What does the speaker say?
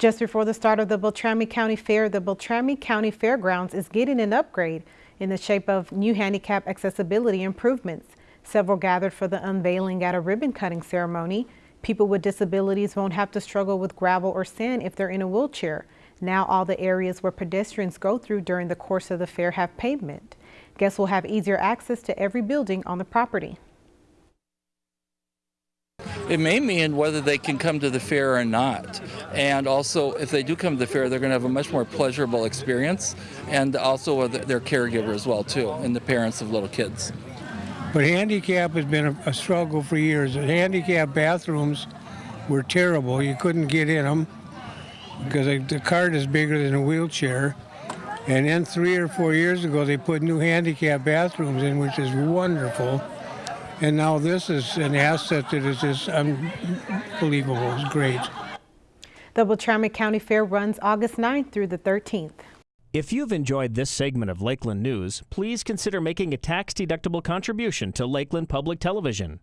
Just before the start of the Beltrami County Fair, the Beltrami County Fairgrounds is getting an upgrade in the shape of new handicap accessibility improvements. Several gathered for the unveiling at a ribbon cutting ceremony. People with disabilities won't have to struggle with gravel or sand if they're in a wheelchair. Now all the areas where pedestrians go through during the course of the fair have pavement. Guests will have easier access to every building on the property. It may mean whether they can come to the fair or not. And also, if they do come to the fair, they're going to have a much more pleasurable experience, and also their caregiver as well too, and the parents of little kids. But handicap has been a, a struggle for years. The handicap bathrooms were terrible. You couldn't get in them because the cart is bigger than a wheelchair. And then three or four years ago, they put new handicap bathrooms in, which is wonderful. And now this is an asset that is just unbelievable. It's great. The Beltrami County Fair runs August 9th through the 13th. If you've enjoyed this segment of Lakeland News, please consider making a tax-deductible contribution to Lakeland Public Television.